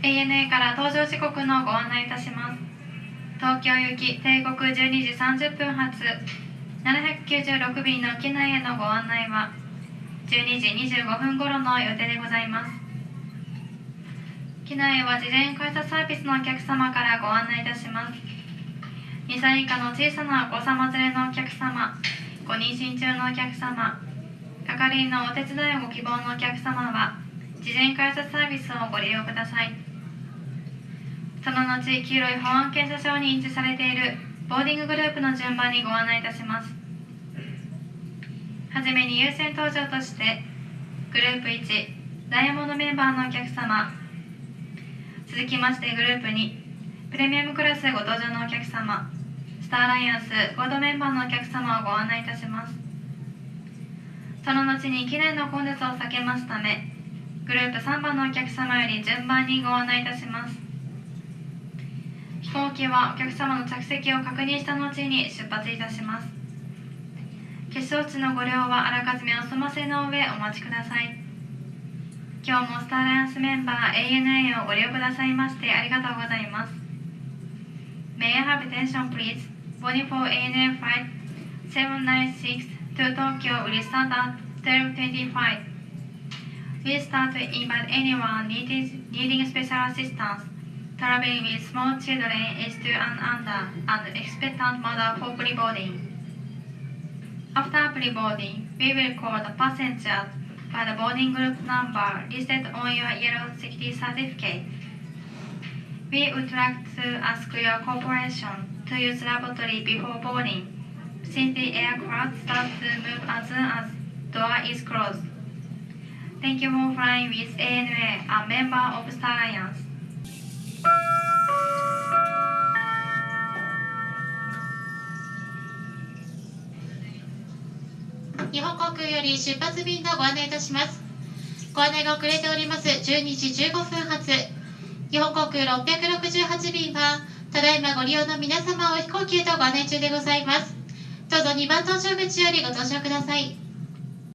ANA から搭乗時刻のご案内いたします。東京行き帝国12時30分発。796便の機内へのご案内は12時25分頃の予定でございます。機内は事前改札サービスのお客様からご案内いたします。2歳以下の小さなお子様連れのお客様ご妊娠中のお客様係員のお手伝いをご希望のお客様は事前改札サービスをご利用ください。その後黄色い保安検査証に印字されているボーディンググループの順番にご案内いたします。はじめに優先登場としてグループ1ダイヤモンドメンバーのお客様。続きましてグループ2プレミアムクラスご搭乗のお客様。スターアライアンスゴードメンバーのお客様をご案内いたします。その後に機内の混雑を避けますためグループ3番のお客様より順番にご案内いたします。飛行機はお客様の着席を確認した後に出発いたします決勝地のご利用はあらかじめお済ませの上お待ちください今日もスターアライアンスメンバー ANA をご利用くださいましてありがとうございます May I have attention please? Boarding for ANA flight 796 to Tokyo will start at 12.25 We start to invite anyone needing, needing special assistance traveling with small children is 2 an under and expectant mother for pre-boarding After pre-boarding, we will call the passengers by the boarding group number listed on your yellow safety certificate. We would like to ask your cooperation to use lavatory before boarding, since the aircraft starts to move as soon as door is closed. Thank you for flying with ANA, a member of Star Alliance. 日本航空より出発便のご案内いたします。ご案内が遅れております。12時15分発。日本航空668便はただいまご利用の皆様を飛行機へとご案内中でございます。どうぞ2番搭乗口よりご搭乗ください。